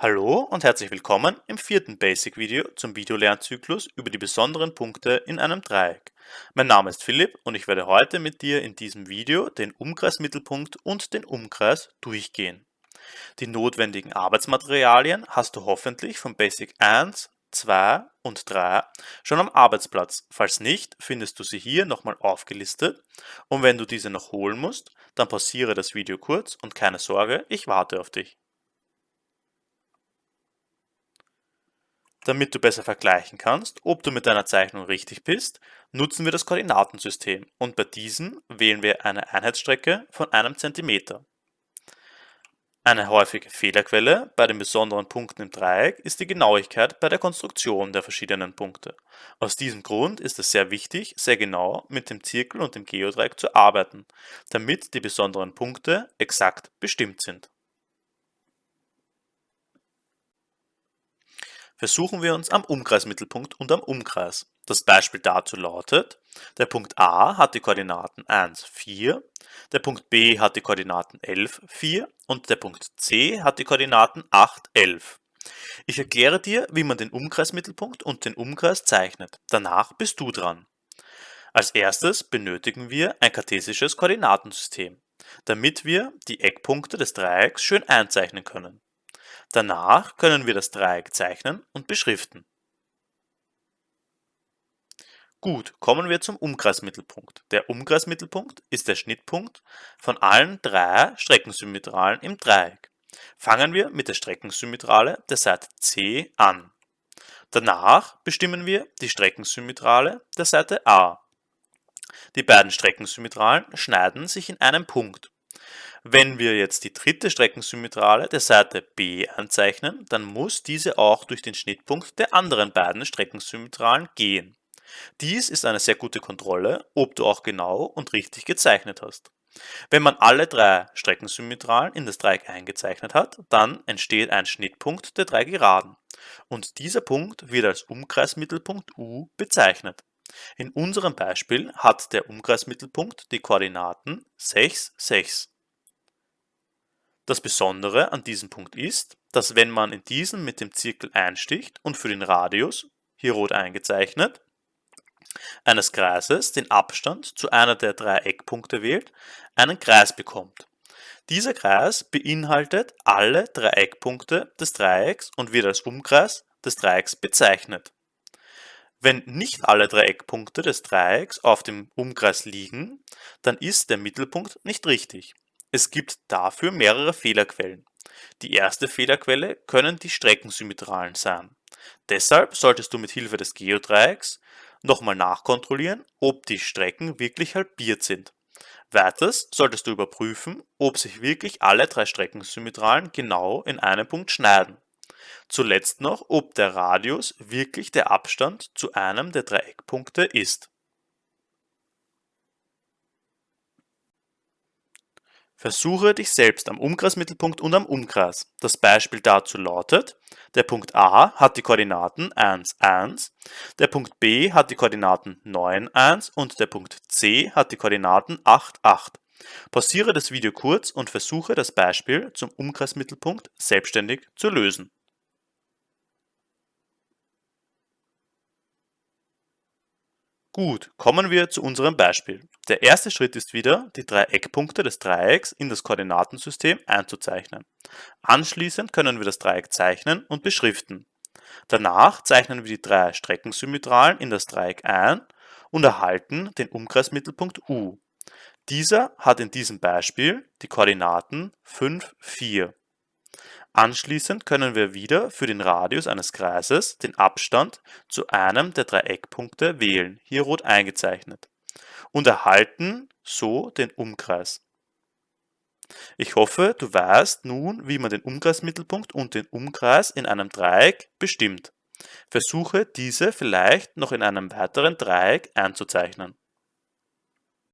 Hallo und herzlich willkommen im vierten Basic-Video zum Videolernzyklus über die besonderen Punkte in einem Dreieck. Mein Name ist Philipp und ich werde heute mit dir in diesem Video den Umkreismittelpunkt und den Umkreis durchgehen. Die notwendigen Arbeitsmaterialien hast du hoffentlich von Basic 1, 2 und 3 schon am Arbeitsplatz. Falls nicht, findest du sie hier nochmal aufgelistet und wenn du diese noch holen musst, dann pausiere das Video kurz und keine Sorge, ich warte auf dich. Damit du besser vergleichen kannst, ob du mit deiner Zeichnung richtig bist, nutzen wir das Koordinatensystem und bei diesem wählen wir eine Einheitsstrecke von einem Zentimeter. Eine häufige Fehlerquelle bei den besonderen Punkten im Dreieck ist die Genauigkeit bei der Konstruktion der verschiedenen Punkte. Aus diesem Grund ist es sehr wichtig, sehr genau mit dem Zirkel und dem Geodreieck zu arbeiten, damit die besonderen Punkte exakt bestimmt sind. Versuchen wir uns am Umkreismittelpunkt und am Umkreis. Das Beispiel dazu lautet, der Punkt A hat die Koordinaten 1, 4, der Punkt B hat die Koordinaten 11, 4 und der Punkt C hat die Koordinaten 8, 11. Ich erkläre dir, wie man den Umkreismittelpunkt und den Umkreis zeichnet. Danach bist du dran. Als erstes benötigen wir ein kartesisches Koordinatensystem, damit wir die Eckpunkte des Dreiecks schön einzeichnen können. Danach können wir das Dreieck zeichnen und beschriften. Gut, kommen wir zum Umkreismittelpunkt. Der Umkreismittelpunkt ist der Schnittpunkt von allen drei Streckensymmetralen im Dreieck. Fangen wir mit der Streckensymmetrale der Seite C an. Danach bestimmen wir die Streckensymmetrale der Seite A. Die beiden Streckensymmetralen schneiden sich in einem Punkt. Wenn wir jetzt die dritte Streckensymmetrale der Seite B anzeichnen, dann muss diese auch durch den Schnittpunkt der anderen beiden Streckensymmetralen gehen. Dies ist eine sehr gute Kontrolle, ob du auch genau und richtig gezeichnet hast. Wenn man alle drei Streckensymmetralen in das Dreieck eingezeichnet hat, dann entsteht ein Schnittpunkt der drei Geraden. Und dieser Punkt wird als Umkreismittelpunkt U bezeichnet. In unserem Beispiel hat der Umkreismittelpunkt die Koordinaten 6, 6. Das Besondere an diesem Punkt ist, dass wenn man in diesen mit dem Zirkel einsticht und für den Radius, hier rot eingezeichnet, eines Kreises den Abstand zu einer der drei Eckpunkte wählt, einen Kreis bekommt. Dieser Kreis beinhaltet alle drei Eckpunkte des Dreiecks und wird als Umkreis des Dreiecks bezeichnet. Wenn nicht alle drei Eckpunkte des Dreiecks auf dem Umkreis liegen, dann ist der Mittelpunkt nicht richtig. Es gibt dafür mehrere Fehlerquellen. Die erste Fehlerquelle können die Streckensymmetralen sein. Deshalb solltest du mit Hilfe des Geodreiecks nochmal nachkontrollieren, ob die Strecken wirklich halbiert sind. Weiters solltest du überprüfen, ob sich wirklich alle drei Streckensymmetralen genau in einem Punkt schneiden. Zuletzt noch, ob der Radius wirklich der Abstand zu einem der drei Eckpunkte ist. Versuche dich selbst am Umkreismittelpunkt und am Umkreis. Das Beispiel dazu lautet, der Punkt A hat die Koordinaten 1, 1, der Punkt B hat die Koordinaten 9, 1 und der Punkt C hat die Koordinaten 8, 8. Pausiere das Video kurz und versuche das Beispiel zum Umkreismittelpunkt selbstständig zu lösen. Gut, kommen wir zu unserem Beispiel. Der erste Schritt ist wieder, die drei Eckpunkte des Dreiecks in das Koordinatensystem einzuzeichnen. Anschließend können wir das Dreieck zeichnen und beschriften. Danach zeichnen wir die drei Streckensymmetralen in das Dreieck ein und erhalten den Umkreismittelpunkt U. Dieser hat in diesem Beispiel die Koordinaten 5, 4. Anschließend können wir wieder für den Radius eines Kreises den Abstand zu einem der drei Eckpunkte wählen, hier rot eingezeichnet, und erhalten so den Umkreis. Ich hoffe, du weißt nun, wie man den Umkreismittelpunkt und den Umkreis in einem Dreieck bestimmt. Versuche diese vielleicht noch in einem weiteren Dreieck einzuzeichnen.